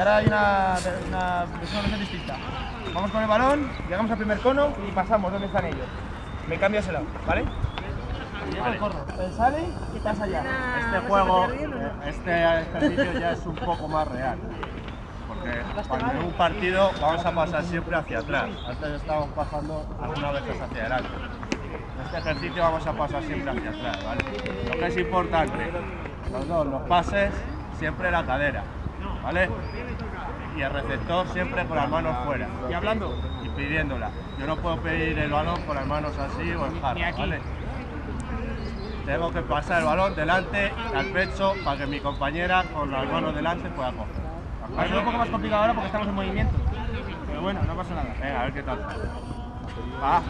ahora hay una, una versión distinta. Vamos con el balón, llegamos al primer cono y pasamos donde están ellos. Me cambio ese lado, ¿vale? Vale. Él sale y pasa allá. Este juego, eh, este ejercicio ya es un poco más real. Porque cuando en un partido vamos a pasar siempre hacia atrás. Antes estábamos pasando algunas veces hacia adelante. En este ejercicio vamos a pasar siempre hacia atrás, ¿vale? Lo que es importante, los dos, los pases, siempre la cadera, ¿vale? Y el receptor siempre con las manos fuera. Y hablando, y pidiéndola. Yo no puedo pedir el balón con las manos así o en jarra, ¿vale? Tengo que pasar el balón delante al pecho para que mi compañera con las manos delante pueda coger. ¿De va a ser un poco más complicado ahora porque estamos en movimiento. Pero bueno, no pasa nada. Venga, a ver qué tal. Va.